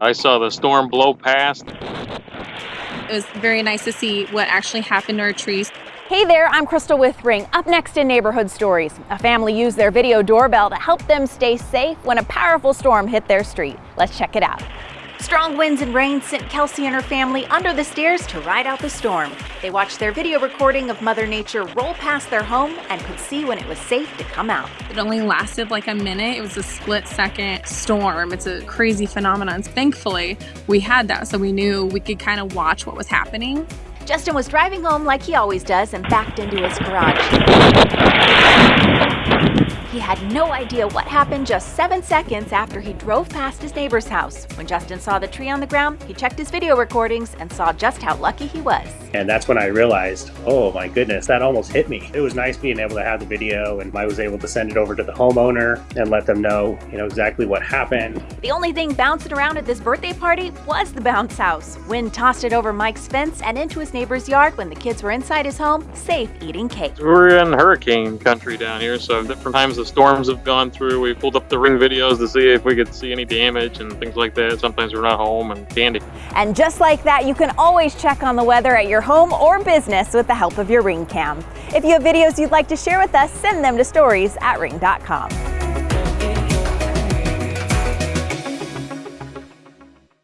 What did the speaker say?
I saw the storm blow past. It was very nice to see what actually happened to our trees. Hey there, I'm Crystal with Ring. Up next in Neighborhood Stories, a family used their video doorbell to help them stay safe when a powerful storm hit their street. Let's check it out. Strong winds and rain sent Kelsey and her family under the stairs to ride out the storm. They watched their video recording of Mother Nature roll past their home and could see when it was safe to come out. It only lasted like a minute. It was a split second storm. It's a crazy phenomenon. Thankfully, we had that so we knew we could kind of watch what was happening. Justin was driving home like he always does and backed into his garage. He had no idea what happened just seven seconds after he drove past his neighbor's house. When Justin saw the tree on the ground, he checked his video recordings and saw just how lucky he was. And that's when I realized, oh my goodness, that almost hit me. It was nice being able to have the video and I was able to send it over to the homeowner and let them know, you know, exactly what happened. The only thing bouncing around at this birthday party was the bounce house. Wind tossed it over Mike's fence and into his neighbor's yard when the kids were inside his home, safe eating cake. We're in hurricane country down here, so different times the storms have gone through. We pulled up the ring videos to see if we could see any damage and things like that. Sometimes we're not home and candy. And just like that, you can always check on the weather at your home or business with the help of your Ring Cam. If you have videos you'd like to share with us, send them to stories at ring.com.